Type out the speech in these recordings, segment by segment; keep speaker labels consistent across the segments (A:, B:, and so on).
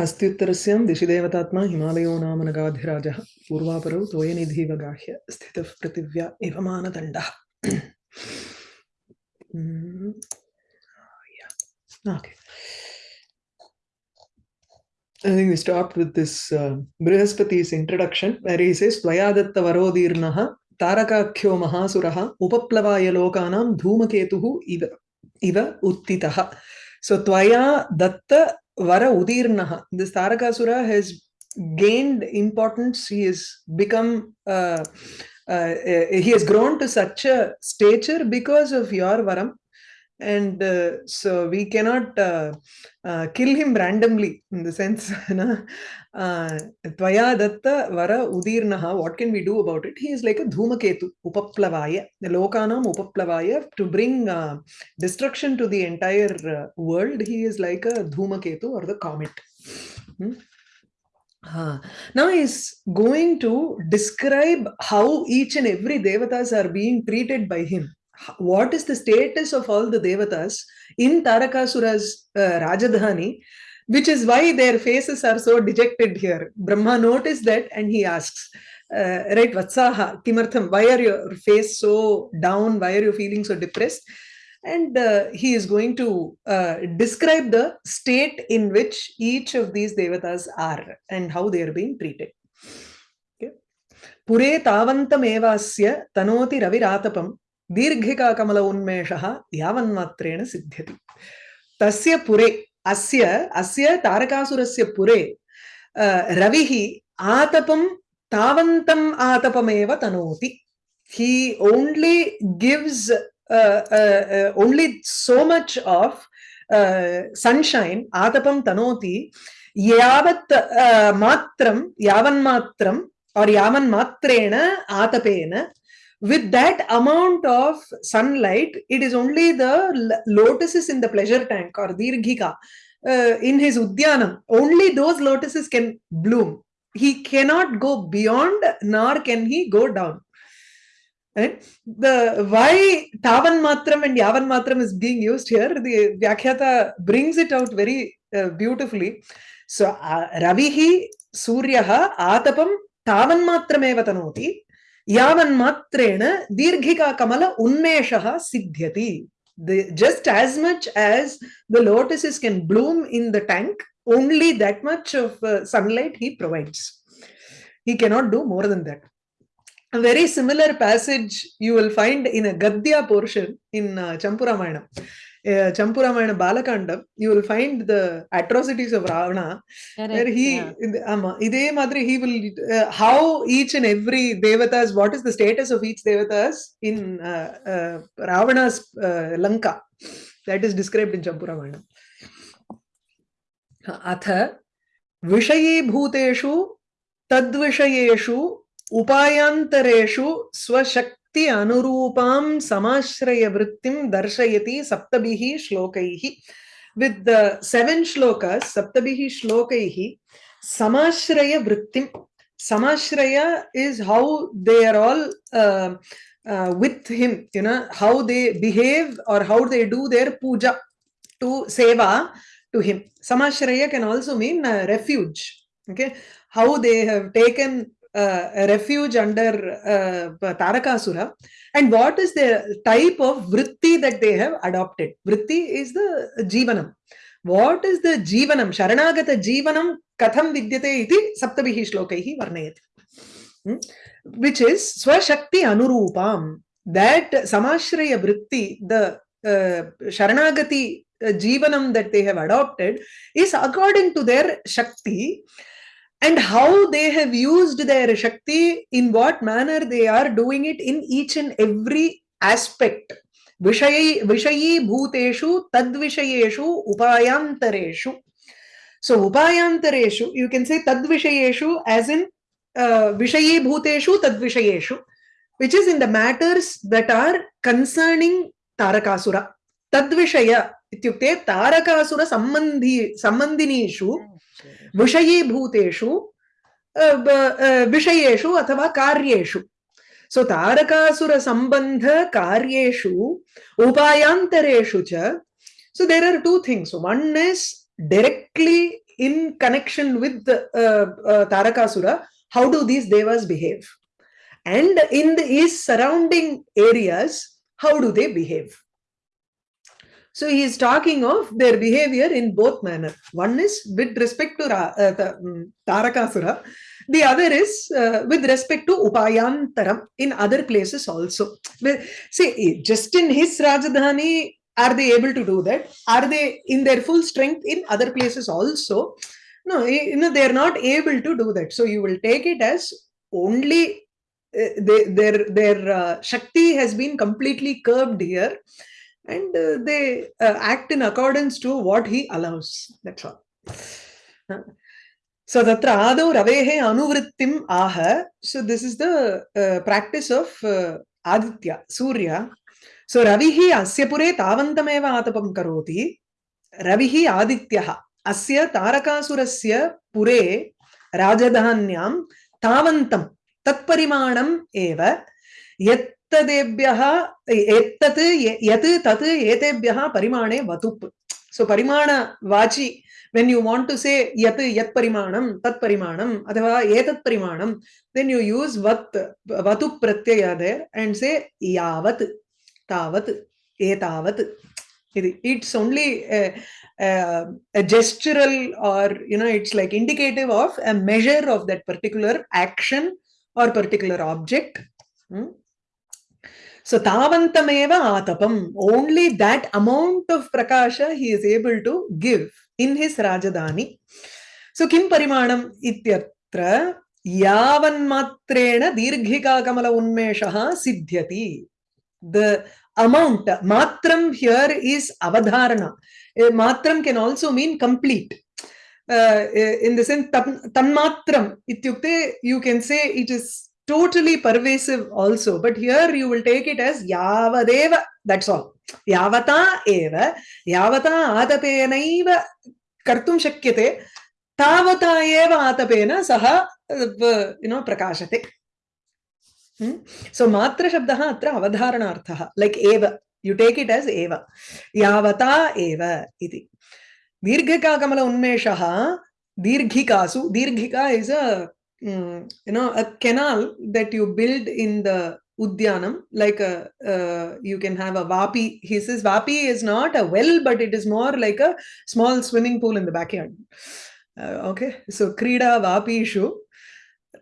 A: अस्त्युत्तरस्यां दिशिदेवतात्मा हिमालयो नाम नगाधिराजः पूर्वापरौ त्वयनिधिव गाह्य स्थितः पृथिव्या इव मानदण्डः Mm. I think we stopped with this uh, Brihaspati's introduction where he says Tvayadatta Varodirnaha Tarakakyo Mahasuraha Upaplavaya Lokanam Dhumaketuhu Iva, Iva Uttitaha. So Tvaya Datta Vara Udirnaha. This Tarakasura has gained importance. He has become uh, uh, he has grown to such a stature because of your varam and uh, so we cannot uh, uh, kill him randomly in the sense tvaya datta vara udirnaha what can we do about it he is like a dhumaketu upaplavaya the lokanam upaplavaya to bring uh, destruction to the entire uh, world he is like a dhumaketu or the comet hmm? Uh, now he's going to describe how each and every devatas are being treated by him what is the status of all the devatas in Tarakasura's uh, Rajadhani, which is why their faces are so dejected here. Brahma noticed that and he asks, uh, right, Vatsaha, Kimartham, why are your face so down? Why are you feeling so depressed? And uh, he is going to uh, describe the state in which each of these devatas are and how they are being treated. Okay. Pure tavantamevasya tanoti raviratapam दीर्घिका कमल सिद्ध्यति। तस्य पुरे अस्य अस्य तारकासुरस्य पुरे रवि आतपं तवंत आतपमेव तनोति। हि much of uh, so much tanoti yavat uh, matram yavan matram or yavan matrena आतपेन matram, with that amount of sunlight, it is only the lotuses in the pleasure tank or dirghika uh, in his udyanam. Only those lotuses can bloom. He cannot go beyond, nor can he go down. Right? The why Tavan Matram and Yavan Matram is being used here, the Vyakhyata brings it out very uh, beautifully. So uh, Ravihi Suryaha Atapam Tavan Matrameva Tanoti यावन्मात्रेण दीर्घिका कमल उन्मेषः सिद्ध्यति. Just as much as the lotus is can bloom in the tank only that much of sunlight he provides he can not do more than that A very similar passage you will find in a Gadhya portion in uh, Champuramayanam. Uh, Champuramayana Balakandam, you will find the atrocities of Ravana, Correct, where he, yeah. um, ide madri, he will, uh, how each and every devatas, what is the status of each devatas in uh, uh, Ravana's uh, Lanka. That is described in Champuramayana. अथ विषयीभूतेषु तद्विषयेषु उपायांतरेषु स्वशक्ति वृत्ति अनुरूपां समाश्रय वृत्तिं दर्शयति सप्तभिः श्लोकैः. With the seven shlokas सप्तभिः श्लोकैः समाश्रय वृत्तिं समाश्रय is how they are all with him you know how they behave और how they do their puja to seva to him समाश्रय can also mean refuge okay how they have taken uh, refuge under uh, Tarakasura. And what is the type of vritti that they have adopted? Vritti is the jivanam. What is the jivanam? Sharanagata jivanam katham vidyate iti saptabihi shlokaihi varnayati. Hmm? Which is swashakti anurupam. That samashraya vritti, the uh, sharanagati uh, jivanam that they have adopted is according to their shakti and how they have used their Shakti, in what manner they are doing it in each and every aspect. Vishayi, vishayi bhuteshu tadvishayeshu upayantareshu. So upayantareshu, you can say tadvishayeshu as in uh, vishayi bhuteshu tadvishayeshu, which is in the matters that are concerning Tarakasura. Tadvishaya, ityukte Tarakasura sambandhi, sambandhinishu विषयीभूतेषु विषयेषु अथवा कार्येषु। So तारकासुरसम्बन्ध कार्येषु, उपायान्तरेषु च so there are two things one is directly in connection with Tarakasura how do these devas behave and in the is surrounding areas how they behave So he is talking of their behavior in both manner. One is with respect to Ra, uh, the, um, Tarakasura, the other is uh, with respect to Upayantaram in other places also. See, just in his Rajadhani, are they able to do that? Are they in their full strength in other places also? No, you know, they are not able to do that. So you will take it as only uh, they, their their uh, Shakti has been completely curbed here and uh, they uh, act in accordance to what he allows. That's all. So tatra ravehe anuvrittim aha. So this is the uh, practice of uh, Aditya, Surya. So ravihi asya pure tavantameva atapam karoti. Ravihi adityaha asya tarakasurasya pure rajadhanyam tavantam tatparimanam eva yat तदेभ्यः एतत् यत् तत् एतेभ्यः परिमाणे वतुप् सो परिमाणवाचि when you want to say yat yat parimanam tat parimanam अथवा एतत् परिमाणं then you use vat vatu pratyaya there and say yavat tavat etavat it's only a, a, a gestural or you know it's like indicative of a measure of that particular action or particular object hmm? So Tavantameva Atapam, only that amount of Prakasha he is able to give in his Rajadani. So Kim Parimanam Ityatra Yavanmatrena Dirghika Kamala Unmeshaha Siddhyati. The amount, matram here is avadharana. Matram can also mean complete. Uh, in the sense, tanmatram, ityukte, you can say it is totally pervasive also but here you will take it as yavadeva that's all yavata eva yavata atapenaiva kartum shakyate tavata eva atapena saha you know prakashate hmm? so matra shabdah atra avadharanarthah like eva you take it as eva yavata eva iti dirghika kamala unmeshah dirghikasu dirghika is a mm, you know a canal that you build in the udyanam like a you can have a vapi he says vapi is not a well but it is more like a small swimming pool in the backyard. Uh, okay so krida vapishu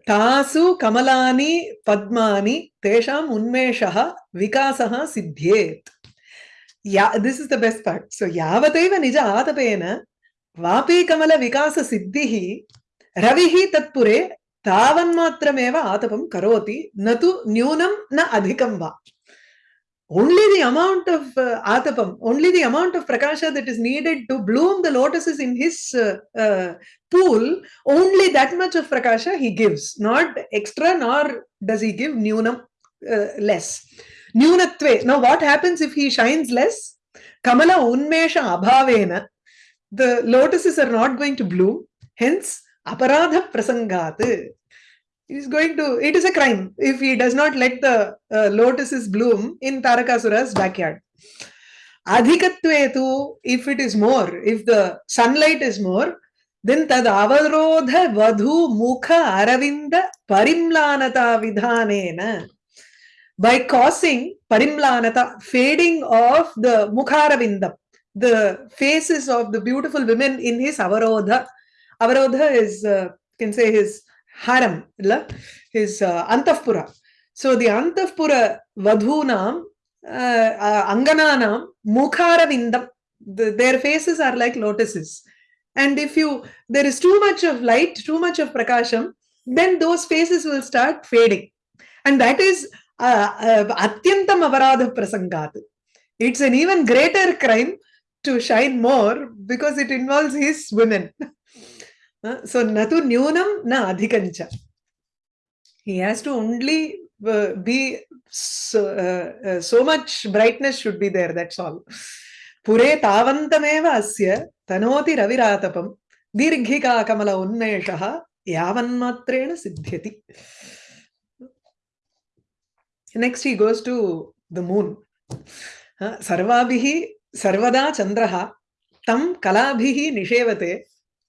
A: tasu kamalani padmani tesham unmeshah vikasah siddhyet. Yeah this is the best part. So yavateva nija atapena vapi kamala vikasa siddhihi ravihi tatpure तावन्मात्रमेव आतपं करोति न तु न्यूनं न अधिकं वा only the amount of uh, atapam only the amount of prakasha that is needed to bloom the lotuses in his uh, uh, pool only that much of prakasha he gives not extra nor does he give nyunam uh, less nyunatve now what happens if he shines less kamala unmesha abhavena the lotuses are not going to bloom hence aparadha prasangat is going to it is a crime if he does not let the uh, lotuses bloom in tarakasura's backyard adhikatve if it is more if the sunlight is more then tad avarodha vadhu mukha aravinda parimlanata vidhanena by causing parimlanata fading of the mukharavindam the faces of the beautiful women in his avarodha avarodha is uh, can say his haram his uh, so the antapura vadhunam uh, uh, angananam mukharavindam the, their faces are like lotuses. And if you there is too much of light too much of prakasham then those faces will start fading. And that is atyantam avaradha prasangat it's an even greater crime to shine more because it involves his women adhikancha he has to only uh, be so, uh, uh, so much brightness should be there that's all pure tavantameva asya tanoti raviratapam dirghika kamala unmeshah yavanmatrena siddhyati next he goes to the moon sarvabhihi sarvada chandraha tam kalabhihi nishevate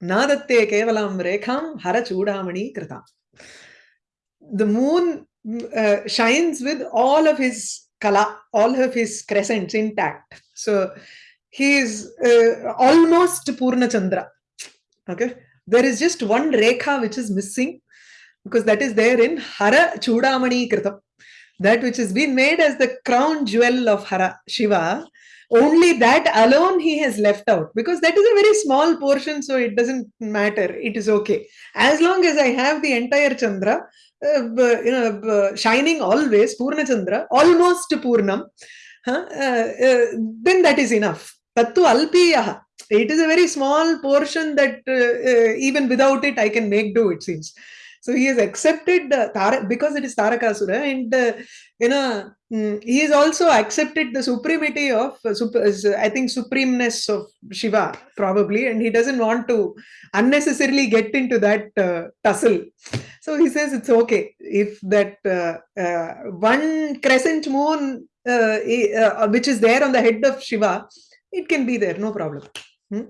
A: नादत्ते केवलां रेखां हरचूडामणि कृता the moon uh, shines with all of his kala all of his crescents intact so he is uh, almost purna chandra okay there is just one rekha which is missing because that is there in hara chudamani kritam that which has been made as the crown jewel of hara shiva only that alone he has left out because that is a very small portion so it doesn't matter it is okay. As long as i have the entire chandra uh, you know b- shining always purna chandra almost purnam huh, uh, uh, then that is enough. Tattu alpiyah it is a very small portion that uh, uh, even without it i can make do it seems so he has accepted uh, Tara- because it is tarakasura and uh, you know mm, he has also accepted the supremacy of uh, sup- uh, i think supremeness of shiva probably and he doesn't want to unnecessarily get into that uh, tussle so he says it's okay if that uh, uh, one crescent moon which is there on the head of shiva it can be there no problem Hmm?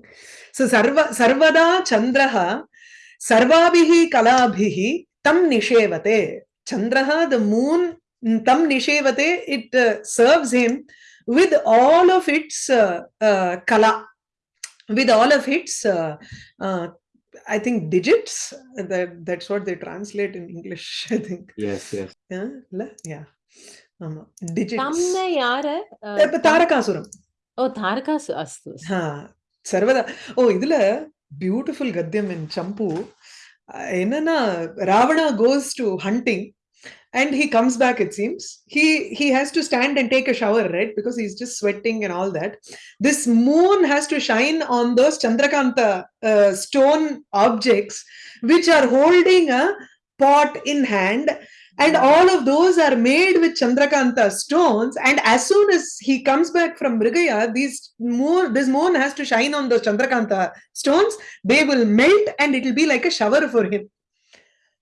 A: so sarva sarvada chandraha सर्वा कला तम निषेवते चंद्र the moon तम निषेवते it uh, him with all of its kala with all of its i think digits that that's what they translate in english i think
B: yes yes
A: yeah yeah um, digits tamna
C: yara tarakasuram oh tarakasu
A: astus. ha sarvada oh idula beautiful Gadyam in Champu. Enana, Ravana goes to hunting and he comes back it seems. He he has to stand and take a shower right? Because he's just sweating and all that. This moon has to shine on those chandrakanta uh, stone objects which are holding a pot in hand and all of those are made with chandrakanta stones. And as soon as he comes back from mrigaya these moon this moon has to shine on those chandrakanta stones. They will melt and it will be like a shower for him.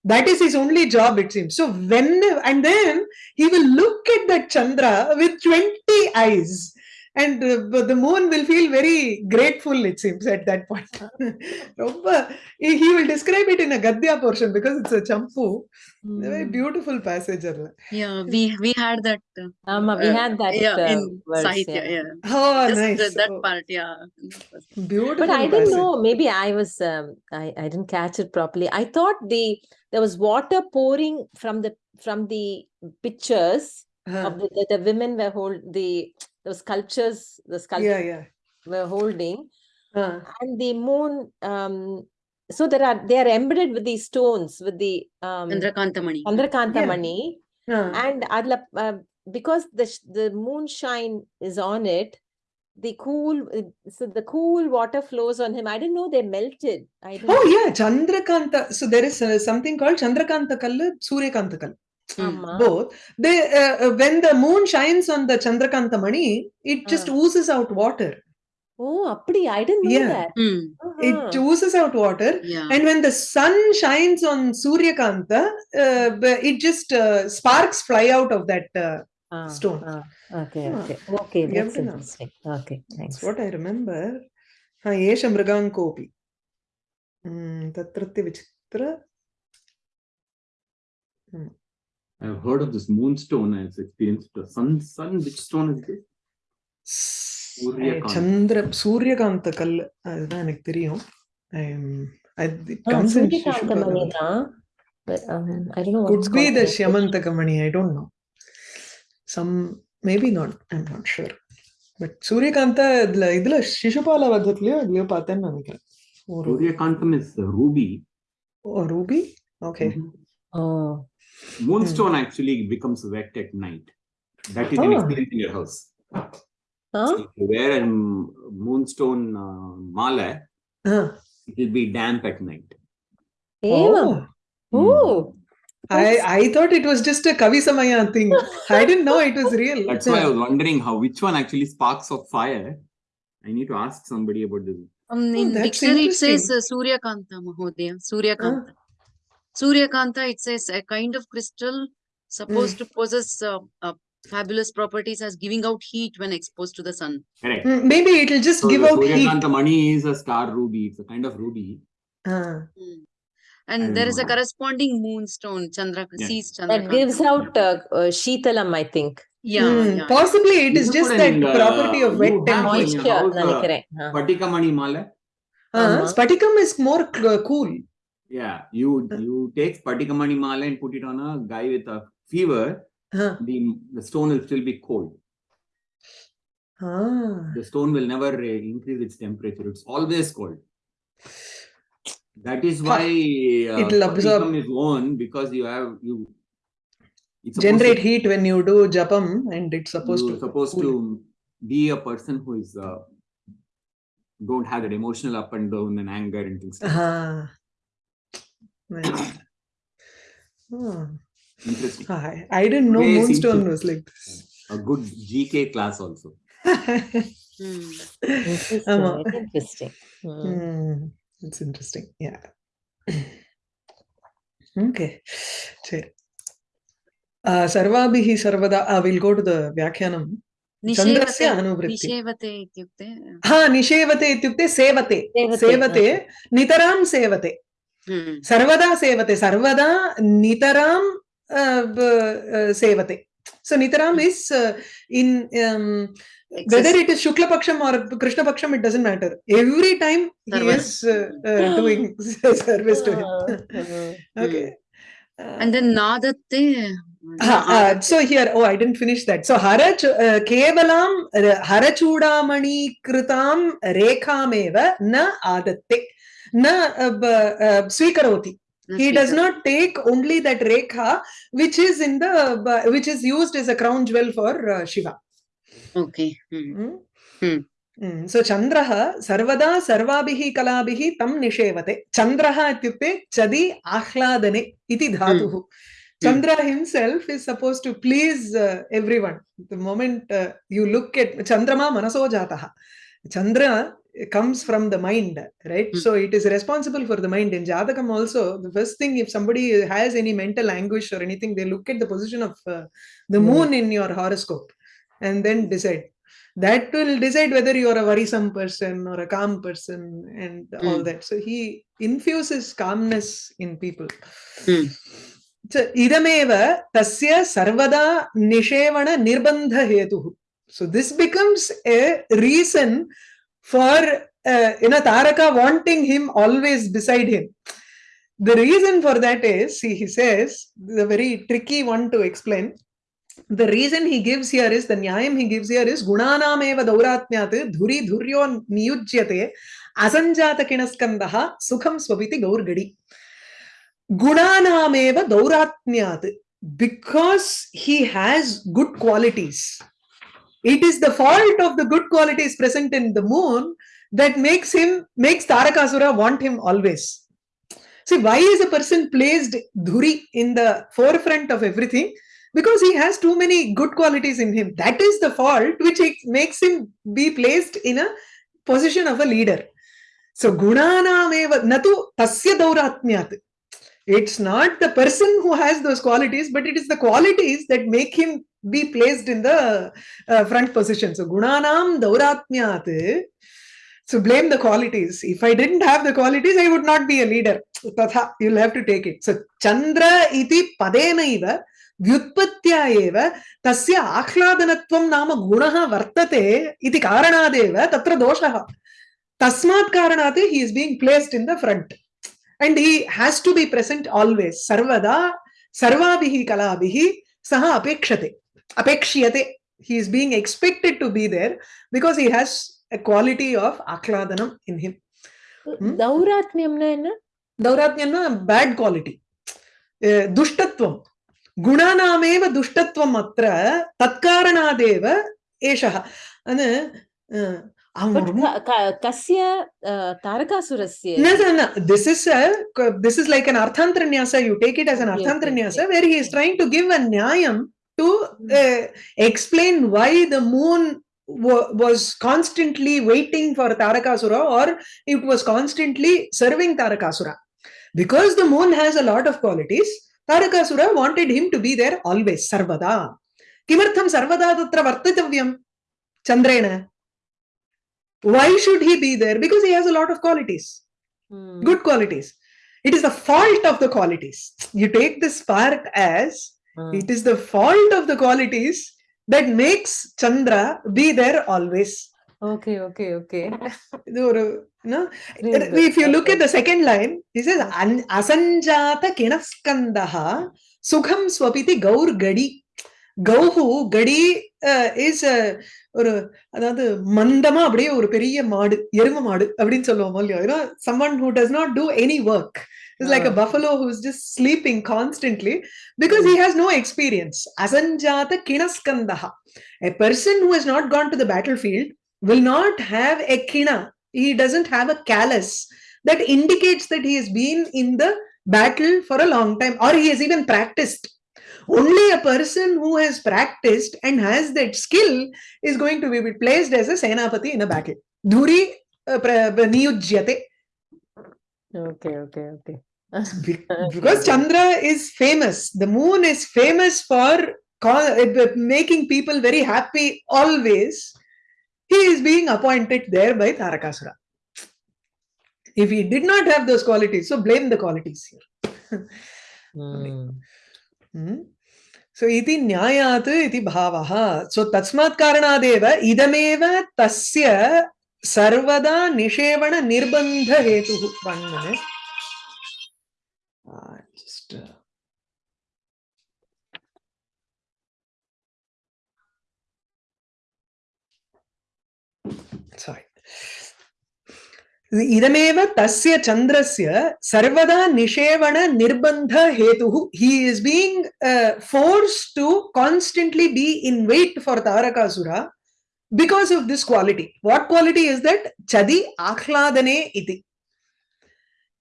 A: That is his only job it seems. So when and then he will look at that chandra with 20 eyes and the moon will feel very grateful it seems at that point. He will describe it in a gadya portion because it's a champu. Mm. very
C: hmm.
A: beautiful passage
D: yeah we we had that uh,
C: um, we had that uh, yeah,
D: in
C: words,
D: sahitya
C: yeah,
D: yeah.
A: oh
D: Just
A: nice.
D: the, that
A: oh.
D: part yeah.
A: Beautiful
C: but i didn't know maybe i was um, i i didn't catch it properly. I thought the there was water pouring from the from the pictures
A: Huh.
C: The, the, the, women were hold the the sculptures the sculptures
A: yeah yeah
C: were holding
A: Huh.
C: and the moon. Um, so there are they are embedded with these stones with the um
D: Chandrakantamani.
C: Chandrakanta
A: Yeah.
C: mani and adla uh, because the the moonshine is on it the cool uh, so the cool water flows on him i didn't know they melted i didn't
A: Oh yeah, Chandrakanta. So there is uh, something called Chandrakanta Kallu, Suryakanta Kallu both. They uh, uh, when the moon shines on the chandrakanta chandrakanthamani it just oozes out water.
C: oh apdi i didn't know
A: yeah.
C: that.
D: uh
A: -huh.
C: it
A: oozes out water.
D: Yeah.
A: and when the sun shines on suryakanta uh, it just uh, sparks fly out of that uh, stone.
C: okay okay. Okay that's interesting. Okay thanks.
A: That's what i remember. Ha yesha mrigankopi hmm, tatratya vichitra. Hmm.
B: I've heard of this moonstone. I've experienced the sun. Sun. Which stone is this?
A: சந்திர சூரியகாந்த கல் அதுதான் எனக்கு தெரியும் I'm- I- it
C: Ah,
A: comes in
C: Suryakanta
A: Shishupala.
C: mani da, but um, I don't know
A: could be the
C: in
A: Shyamantaka Mani, I don't know. Some, maybe not, I'm not sure. But சூரியகாந்த இதுல இதுல சிசுபால வதத்துலயோ இதுலயோ பார்த்தேன்னு நினைக்கிறேன்
B: Suryakantam is uh, ruby.
A: Ruby okay
B: Mhm.
C: Oh
B: Moonstone actually becomes wet at night. That is you can
A: Ah.
B: experience in your house.
C: huh
B: If you wear a m- moonstone uh, mala, it will be damp at night.
C: Evam. oh
A: I I thought it was just a Kavi Samaya thing. I didn't know it was real.
B: That's why I was wondering how which one actually sparks of fire. I need to ask somebody about this.
D: Um,
A: Oh,
D: in
A: that's
D: dictionary it says
A: interesting.
D: uh, Suryakanta Mahodaya. Suryakanta. Suryakanta, it's a, a kind of crystal supposed mm. to possess uh, uh, fabulous properties as giving out heat when exposed to the sun.
B: Correct.
A: Mm, maybe it'll just
B: so
A: give out Suryakanta heat.
B: Suryakanta mani is a star ruby. It's a kind of ruby.
A: Uh.
D: Mm. And there is a corresponding moonstone, Chandra,
B: yeah.
D: sees
C: Chandra.
D: That
C: gives out uh, uh, Sheetalam, I think.
D: Yeah,
A: mm,
D: yeah,
A: Possibly it is
B: you
A: just that
B: uh,
A: property of wet and
C: moisture.
B: Patika
C: mani mala.
B: Uh-huh. Uh,
A: uh
C: -huh.
A: Spatikam is more cool.
B: Yeah, you you take Patikamani Mala and put it on a guy with a fever. The the stone will still be cold.
A: Ah.
B: The stone will never uh, increase its temperature. It's always cold. That is why uh,
A: It'll absorb-
B: is worn because you have you. It's
A: Generate
B: to,
A: heat when you do japam and it's supposed to.
B: supposed
A: cool.
B: to be a person who is uh, don't have that emotional up and down and anger and things. Like that.
A: Ah. Nice. Ah.
B: Interesting.
A: I, I didn't know
B: Today
A: Moonstone was like this.
B: A good GK class also.
D: Hmm.
C: Interesting. Very Interesting. Mm.
A: Hmm, It's interesting. Yeah. Okay. Uh, सर्वाभिः सर्वदा uh, we'll go to the चन्द्रस्य
D: निषेवते
A: अनुवृत्ति
D: निषेवते इत्युक्ते
A: हा निषेवते इत्युक्ते सेवते
C: सेवते,
A: सेवते नितरां सेवते
D: Hmm.
A: सर्वदा सेवते सर्वदा नितरां uh, uh, सेवते so nitaram is uh, in um, whether it is shukla paksham or krishna paksham it doesn't matter every time he
D: Sarvada.
A: is uh, uh, doing service to him
C: Ah, mm.
A: okay Uh,
D: And then Nadatte.
A: Ah, uh, so here, oh, I didn't finish that. So harach uh, kevalam uh, harachudamani kritam rekhameva na adatte uh, uh, swikaroti. He does not take only that rekha which is in the which is used as a crown jewel for uh, Shiva.
D: Okay. Hmm.
A: Mm?
D: Hmm.
A: Mm. So Chandraha sarvada sarvabihi kalabihi tam nishevate. Chandraha ityukte chadi ahladane iti dhatuhu. Chandra himself is supposed to please uh, everyone. The moment uh, you look at Chandrama manaso jataha. Chandra comes from the mind right?
D: Mm.
A: so it is responsible for the mind. In jadakam also the first thing if somebody has any mental anguish or anything they look at the position of uh, the
C: hmm.
A: moon in your horoscope and then decide. That will decide whether you're a worrisome person or a calm person and mm. all
D: hmm.
A: that. So he infuses calmness in people.
D: Mm.
A: so idameva tasya sarvada nishevana nirbandha hetu so this becomes a reason for uh, you know taraka wanting him always beside him. The reason for that is see he says the very tricky one to explain. The reason he gives here is the nyayam he gives here is gunanameva dauratnyat dhuri dhuryo niyujyate asanjata kinaskandaha sukham swapiti gaurgadi gunanameva dauratnyat because he has good qualities it is the fault of the good qualities present in the moon that makes him makes tarakasura want him always. See why is a person placed dhuri in the forefront of everything? Because he has too many good qualities in him. That is the fault which makes him be placed in a position of a leader. So gunanameva natu tasya dauratnyat it's not the person who has those qualities but it is the qualities that make him be placed in the uh, front position so gunanam dauratnyat so blame the qualities if i didn't have the qualities i would not be a leader tatha you'll have to take it so chandra iti padenaiva व्युत्पत्त्या एव तस्य आह्लादनत्वं नाम गुणः वर्तते इति कारणादेव तत्र दोषः तस्मात् कारणात् he is being placed in the front and he has to be present always सर्वदा सर्वाभिः कलाभिः सः अपेक्षते apekshiyate. He is being expected to be there because he has a quality of akladanam in him. Hmm?
C: hmm? Dauratmyamna
A: enna? Dauratmyamna bad quality. Uh, dushtatvam. ಗುಣಾನಾಮೇವ
C: ದುಷ್ಟತ್ವಂ
A: ಅತ್ರ
C: ತತ್ಕಾರಣಾದೇವ ಏಷಃ ಅಂದ್ರೆ ಕಸ್ಯ ತಾರಕಾಸುರಸ್ಯ
A: no no no this is a this is like an arthantaranyasa you take it as an
C: arthantaranyasa
A: where he is trying to give a nyayam to uh, explain why the moon was constantly waiting for Tarakasura or it was constantly serving Tarakasura. Because the moon has a lot of qualities, Tarakasura wanted him to be there always, sarvada. Kimartham sarvada tatra vartitavyam chandrena. Why should he be there? Because he has a lot of qualities.
C: Hmm.
A: good qualities it is the fault of the qualities you take this spark as
C: Mm.
A: It is the fault of the qualities that makes Chandra be there always.
C: Okay, okay, okay.
A: no? If you look at the second line, he says, Asanjata kinaskandaha sukham swapiti gaur gadi. Gauhu, gadi uh, is uh, ஒரு அதாவது மந்தமா அப்படியே ஒரு பெரிய மாடு எரும மாடு அப்படின்னு சொல்லுவோம் இல்லையா you know someone who does not do any work is like a
C: Ah.
A: buffalo who's just sleeping constantly because he has no experience asanjata kinaskandaha a person who has not gone to the battlefield will not have a kina he doesn't have a callus that indicates that he has been in the battle for a long time or he has even practiced only a person who has practiced and has that skill is going to be placed as a senapati in a battle dhuri uh, niyujyate
C: Okay, okay, okay.
A: Because chandra is famous the moon is famous for uh, making people very happy always he is being appointed there by tarakasura if he did not have those qualities so blame the qualities here
C: Hmm.
A: Hmm. So iti न्यायात् इति भावः। सो तस्मात् कारणादेव इदमेव तस्य सर्वदा निषेवण minute uh, just uh, sorry. इदमेव तस्य चंद्रस्य सर्वदा निषेवण निर्बंध हेतु he is being force to constantly be in wait for Tarakasura because of this quality what quality is that चदि आह्लादने इति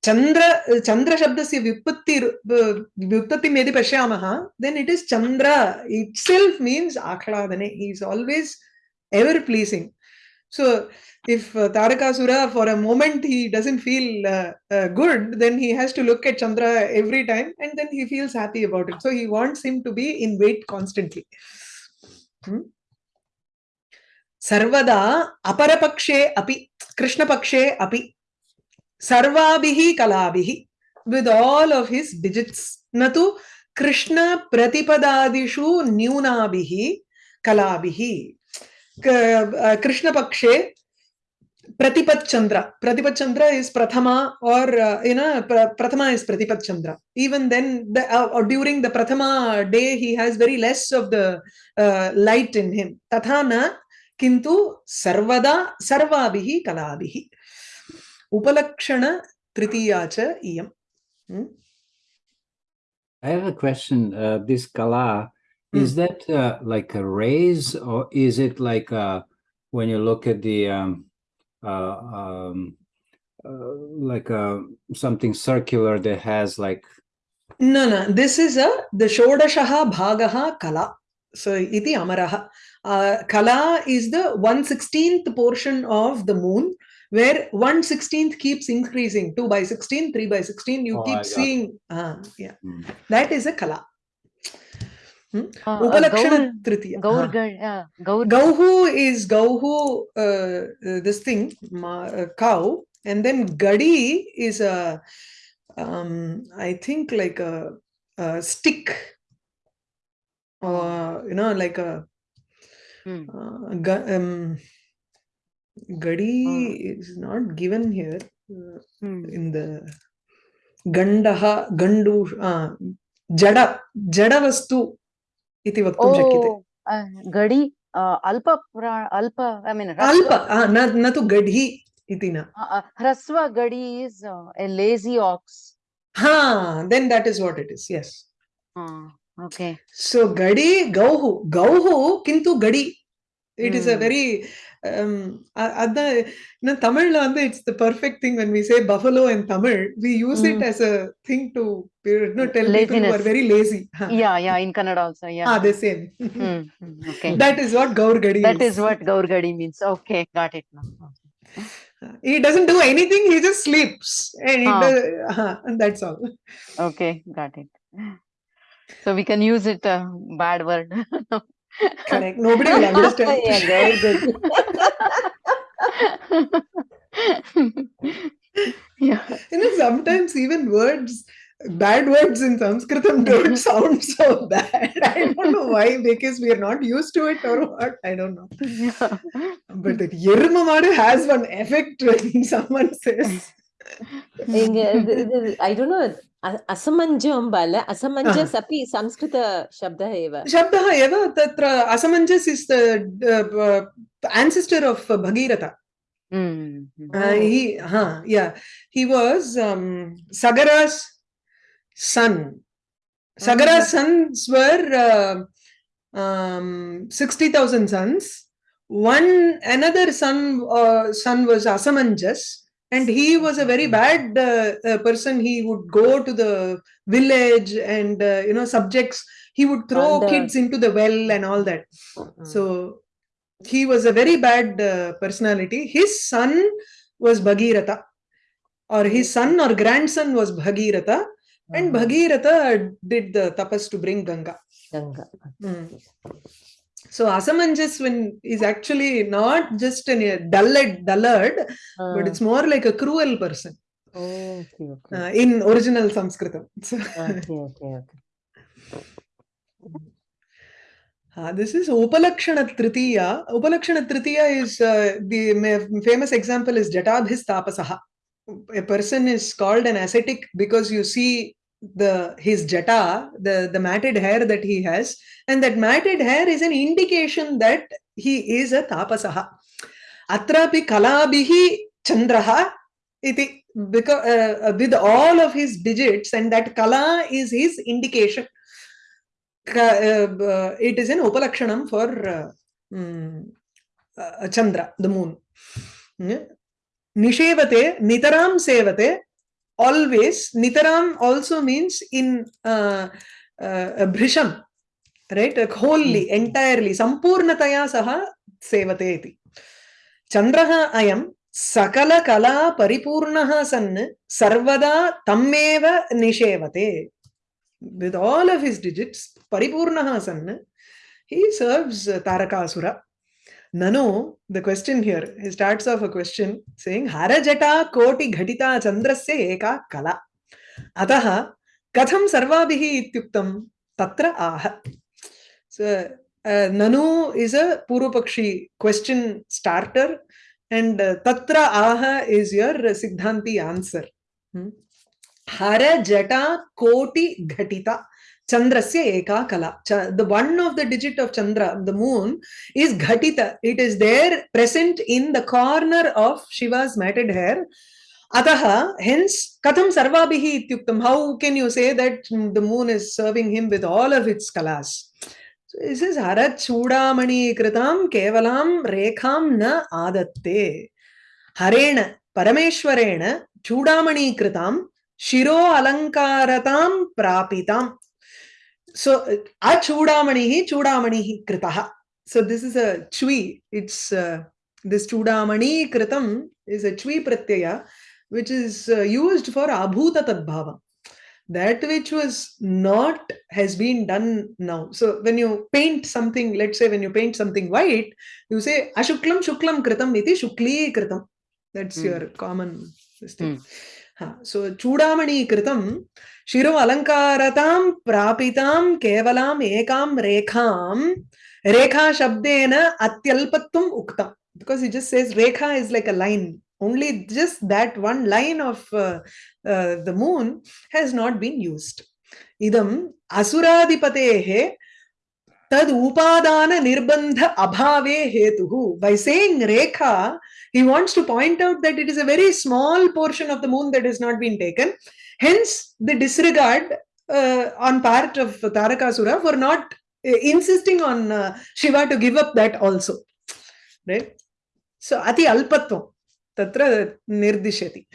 A: चंद्र चंद्र शब्द से विपत्ति विपत्ति यदि पशा then it is Chandra itself means आह्लादने he is always ever pleasing so if uh, Tarakasura for a moment he doesn't feel uh, uh, good, then he has to look at Chandra every time and then he feels happy about it. So he wants him to be in wait constantly. Hmm? Sarvada aparapakshe api, Krishna pakshe api, sarvabihi kalabihi, with all of his digits. Natu Krishna pratipadadishu nyunabihi kalabihi. Uh, Krishna pakshe Pratipat Chandra. Pratipat Chandra is Prathama or, uh, you know, pra- Prathama is Pratipat Chandra. Even then, the, uh, or during the Prathama day, he has very less of the uh, light in him. Tatha na kintu sarvada sarvabihi kalabihi. Upalakshana tritiya cha iyam. Hmm?
E: I have a question. Uh, this kala, is that uh, like a raise or is it like uh, when you look at the um, uh, um, uh, like uh, something circular that has like
A: No, no. This is a the Shodashaha Bhagaha Kala. So iti Amaraha. Uh, Kala is the 116th portion of the moon, where 116th keeps increasing. 2 by 16, 3 by 16. You
E: Oh,
A: keep seeing. Uh, yeah.
E: Hmm.
A: That is a Kala.
F: Uh, uh,
A: Upalakshana
F: Gaur,
A: Tritiya.
F: Gaur,
A: Uh,
F: uh, Gaur,
A: Gauhu is Gauhu, uh, uh, this thing, uh, cow, and then Gadi is a, um, I think like a, a stick, or you know, like a,
F: Hmm.
A: uh, ga- um, Gadi is not given here uh,
F: Hmm.
A: in the Gandaha, Gandu, uh, Jada, Jada Vastu
F: इति वक्तुं
A: शक्यते।
F: घडी
A: अल्प अल्प I mean अल्प न तु
F: घडी इति न। ह्रस्व घडी इज़ ए लेज़ी ऑक्स
A: हा then that is what it is yes
F: okay
A: so घडी गौः गौः किंतु घडी। it mm. is a
F: mm.
A: very um tamil land. it's the perfect thing when we say buffalo and tamil. We use it
F: mm.
A: as a thing to No, tell people who are very lazy.
F: Yeah. Yeah in Kannada also yeah.
A: Ah, the same.
F: Mm, okay.
A: That is what gaurgadi
F: that is what gaurgadi means. Okay got it now.
A: Uh, he doesn't do anything he just sleeps.
F: Ah.
A: Uh-huh, and, that's all.
F: Okay got it. So we can use it a bad word.
A: Correct. Nobody will understand.
C: yeah, very good.
F: yeah.
A: You know, sometimes even words, bad words in Sanskritam don't sound so bad. I don't know why, because we are not used to it or what. I don't know.
F: Yeah.
A: But the Yirmamara has one effect when someone says.
C: I don't know. असमञ्जं बाल असमञ्जस् अपि संस्कृतशब्दः एव।
A: शब्दः एव तत्र Asamanjas is ancestor of Bhagiratha. He was Sagara's son Sagara's sons were sixty thousand sons one another son son was Asamanjas and he was a very bad uh, uh, person. He would go to the village and uh, you know subjects. He would throw
C: And, uh,
A: kids into the well and all that.
C: Mm.
A: So he was a very bad uh, personality. His son was Bhagiratha, or his son or grandson was Bhagiratha, and
C: Mhm.
A: Bhagiratha did the tapas to bring Ganga.
C: Ganga
A: Mm so asamanjasvin is actually not just a dullard, dullard uh. but ah. it's more like a cruel person.
C: Oh, okay, okay.
A: Uh, in original Sanskritam. So,
C: okay, okay, okay.
A: Uh, this is Upalakshana Tritiya. Upalakshana Tritiya is uh, the famous example is Jatadhis Tapasaha. A person is called an ascetic because you see the his jata, the, the matted hair that he has, and that matted hair is an indication that he is a tapasaha. Atrapi kalabihi chandraha iti because uh, with all of his digits, and that kala is his indication. Uh, uh, it is an upalakshanam for uh, mm, uh, Chandra, the moon. Nishevate, nitaram sevate, always. Nitaram also means in uh, uh, bhrisham, right? Like wholly, entirely, sampurnataya saha sevate iti. Chandraha ayam sakala kala paripurnaha san sarvada tammeva nishevate with all of his digits, Paripurnaha San, he serves Tarakasura. Nanu, the question here, he starts off a question saying, Harajata koti ghatita chandrasya eka kala. Ataha katham sarvabihi ityuktam tatra aha. So, uh, Nanu is a Purupakshi question starter and uh, tatra aha is your uh, Siddhanti answer. Hmm? Hara Jata Koti Ghatita. Chandrasya Eka Kala. The one of the digit of Chandra, the moon, is Ghatita. It is there present in the corner of Shiva's matted hair. Ataha, hence, Katham Sarvabihi Ityuktam. How can you say that mm, the moon is serving him with all of its kalas? So it says, Harat Chudamani Kritam Kevalam Rekham Na Adatte. Harena Parameshwarena Chudamani Kritam Shiro Alankaratam Prapitam. So a Chudamani Chudamani Kritaha. So this is a Chui. It's uh, this Chudamani Kritam is a Chui Pratyaya which is uh, used for Abhuta Tadbhava. That which was not has been done now. So when you paint something, let's say when you paint something white, you say Ashuklam Shuklam Kritam iti Shukli Kritam. That's
F: Hmm.
A: your common this thing. Ha, so चूडामणीकृतं शिरम् अलङ्कारतां प्रापितां केवलाम् एकां रेखां, रेखाशब्देन अत्यल्पत्वम् उक्तं. Because you just says rekha is like a line only just that one line of the moon has not been used used इदम् तद उपादान निर्बंध अभावे हेतुः by saying rekha he wants to point out that it is a very small portion of the moon that has not been taken. Hence, the disregard uh, on part of Tarakasura for not uh, insisting on uh, Shiva to give up that also. Right? So, ati alpatvam tatra nirdishyati.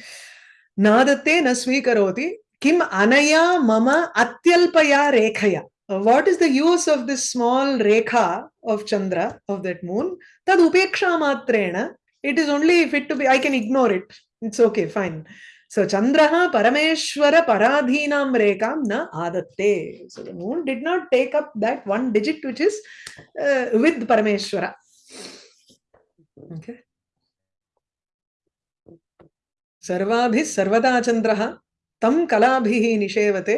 A: Nadate na svikaroti kim anaya mama atyalpaya rekhaya. Uh, What is the use of this small rekha of Chandra, of that moon? Tad upeksha matrena. It is only fit to be, I can ignore it. It's okay, fine. So Chandraha Parameshwara Paradhinam Rekam na adatte. So the moon did not take up that one digit which is uh, with Parameshwara. Okay. सर्वाभिः सर्वदा चन्द्रः तं कलाभिः निषेवते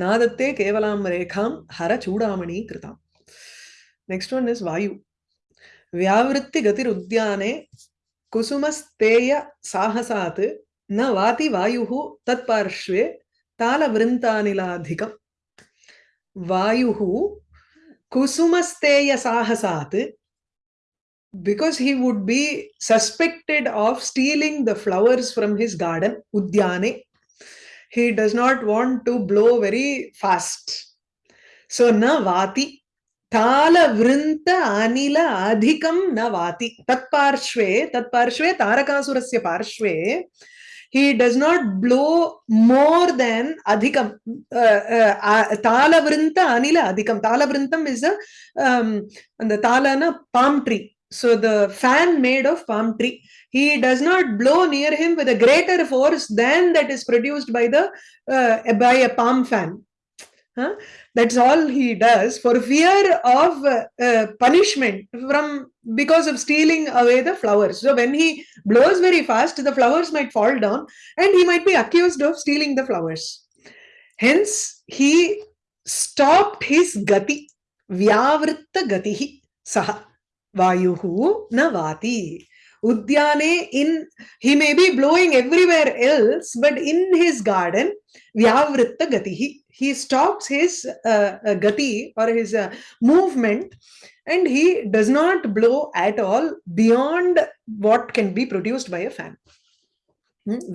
A: नादत्ते केवलां रेखां हरचूडामणि कृताम् नेक्स्ट वन इज़ वायु व्यावृत्ति गतिरुद्याने कुसुमस्तेय साहसात् न वाति वायुः तत्पार्श्वे तालवृन्तानिलाधिकम् वायुः कुसुमस्तेय साहसात् because he would be suspected of stealing the flowers from his garden udyane he does not want to blow very fast so na vati ताल वृन्त अनिल अधिकं न वाति तत्पार्श्वे तत्पार्श्वे तारकासुरस्य पार्श्वे he does not blow more than adhikam uh, uh, talavrinta anila adhikam talavrintam is a um, and the talana palm tree so the fan made of palm tree he does not blow near him with a greater force than that is produced by the uh, by a palm fan Huh? That's all he does for fear of uh, uh, punishment from because of stealing away the flowers. So when he blows very fast, the flowers might fall down, and he might be accused of stealing the flowers. Hence, he stopped his gati, vyavritta gatihi saha vayuhu na vati. Udyane in he may be blowing everywhere else, but in his garden, vyavritta gatihi he stops his uh, gati or his uh, movement and he does not blow at all beyond what can be produced by a fan.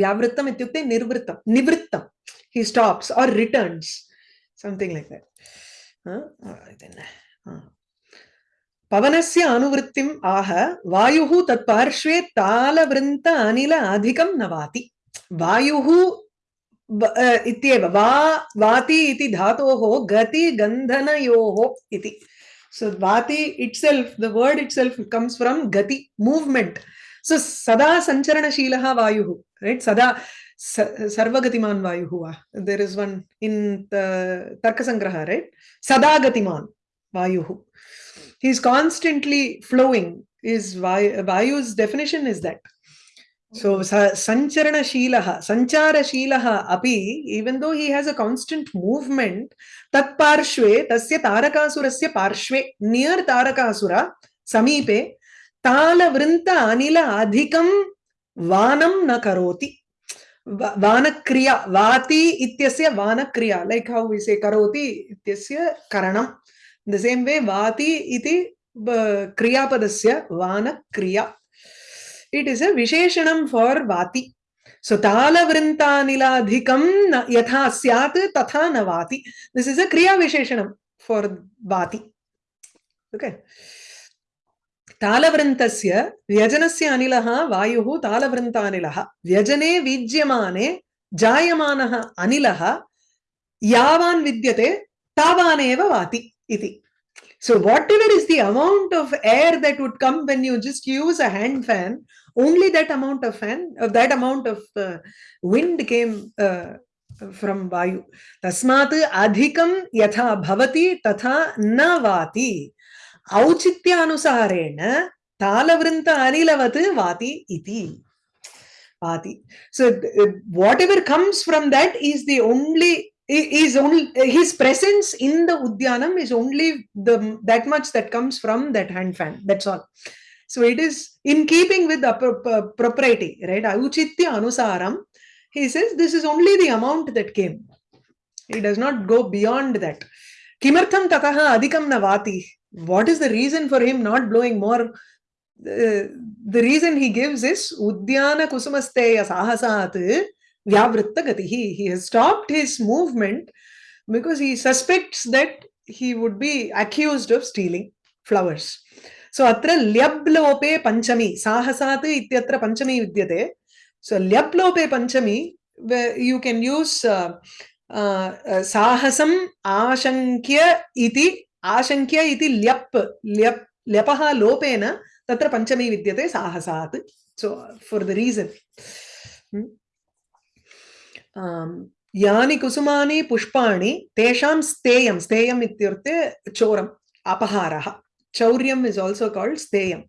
A: Vyavrittam ityukte nirvrittam, nivrittam. He stops or returns, something like that. पवनस्य अनुवृत्तिम् आह वायुः तत्पार्श्वे तालवृन्त अनिल अधिकं नवाति वायुः इत्येव वाति इति धातोः गति गन्धनयोः इति। So vati itself the word itself comes from gati movement so सदा संचरणशीलः वायुः राइट सदा सर्वगतिमान वायुः वा। देर इज़ वन इन तर्क संग्रह राइट सदा गतिमान वायुः। He is constantly flowing is vayu vayu's definition is that so sa- sancharanashilaha sancharashilaha api even though he has a constant movement tat parshve tasya tarakasura parshve near tarakasura samipe tala vrinta anila adhikam vanam na karoti vanakriya vati ityasya vanakriya like how we say karoti ityasya karanam in the same way vati iti uh, kriyapadasya vanakriya is a visheshanam for vati so tala vrintaniladhikam na- yatha syat tatha na vati this is a kriya visheshanam for vati okay तालवृन्तस्य व्यजनस्य अनिलः वायुः तालवृन्तानिलः व्यजने वीज्यमाने जायमानः अनिलः यावान् विद्यते तावानेव वाति इति so whatever is the amount of air that would come when you just use a hand fan only that amount of fan of that amount of uh, wind came uh, from vayu tasmat adhikam yatha bhavati tatha na vati औचित्यानुसारेण तालवृन्त अनिलवत् वाति इति वाति so th- whatever comes from that is the only i- is only his presence in the udyanam is only the that much that comes from that hand fan that's all so it is in keeping with the pro- pro- propriety right? Auchitya anusaram he says this is only the amount that came. He does not go beyond that. Kimartham tataha adhikam na vati what is the reason for him not blowing more? The reason he gives is udyana kusumasteya sahasat vyavritta he has stopped his movement because he suspects that he would be accused of stealing flowers so अत्र ल्यब् लोपे पंचमी, साहसात् इत्यत्र पञ्चमी विद्यते. So ल्यब् लोपे पंचमी यू कैन यूज़ साहसम् आशङ्क्य इति आशङ्क्य इति ल्यप् ल्यप्, ल्यपः लोपेन तत्र पञ्चमी विद्यते साहसात्. सो फोर् द रीसन् यानि कुसुमानि पुष्पाणि, तेषां स्तेयं, स्तेयम् इत्युक्ते चोरम्, अपहारः. Chauryam is also called steyam.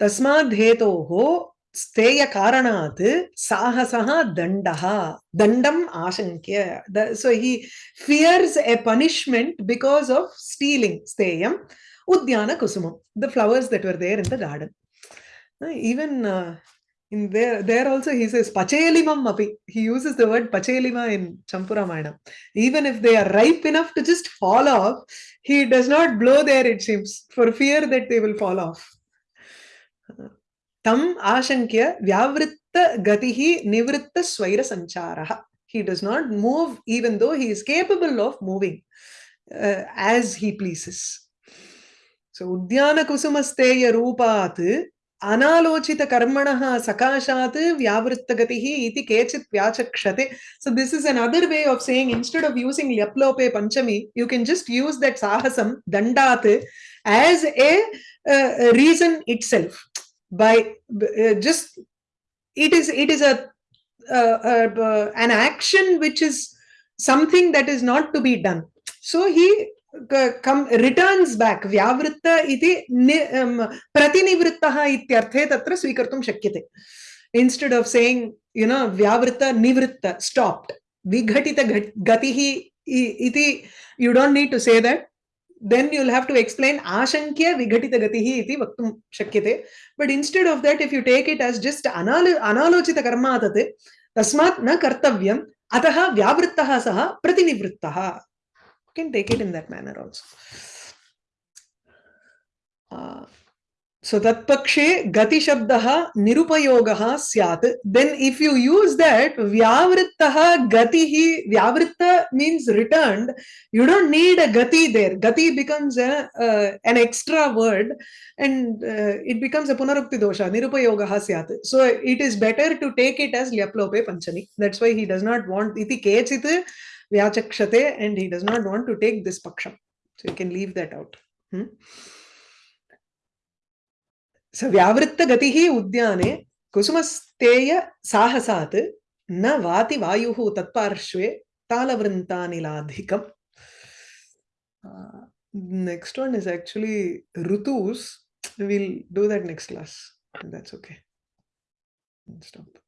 A: Tasmadhetoho steya karanat sahasaha dandaha. Dandam ashankya. So he fears a punishment because of stealing steyam. Udyana kusumam, the flowers that were there in the garden. Even uh, in there there also he says pachelimam api. He uses the word pachelima in champuramayana. Even if they are ripe enough to just fall off he does not blow there it seems for fear that they will fall off. Tam ashankya vyavritta gatihi nivritta swaira sancharaha. He does not move even though he is capable of moving uh, as he pleases. So udyana kusumasteya अनालोचितकर्मणः सकाशा व्यावृत्त गति केचित् व्याचक्षते। So this is another way of saying instead of using लप्लोपे Panchami you can just use that साहसम दंडा as a reason itself by just it is is is an action which is something that is not to be done. So come returns back व्यावृत्त इति नि प्रतिनिवृत्तः इत्यर्थे तत्र स्वीकर्तुं शक्यते instead of saying you know व्यावृत्त निवृत्त stopped विघटित गतिः इति you don't need to say that then you'll have to explain ashankya vighatita gatihi iti vaktum shakyate but instead of that if you take it as just analo analochita karma atate tasmat na kartavyam atah vyavrittah saha pratinivrittah can take it in that manner also. Uh, so that pakshe gati shabdaha nirupayogaha syat. Then if you use that vyavrittaha gatihi, vyavritta means returned. You don't need a gati there. Gati becomes a, uh, an extra word and uh, it becomes a punarukti dosha, nirupayogaha syat. So it is better to take it as lyaplope panchami. That's why he does not want iti kechit vyachakshate and he does not want to take this paksham. So you can leave that out. Hmm? So vyavritta gatihi udyane kusumasteya sahasat na vati vayuhu tatparshve talavrintanilādhikam. Uh, next one is actually Rutus. We'll do that next class. That's okay. Stop.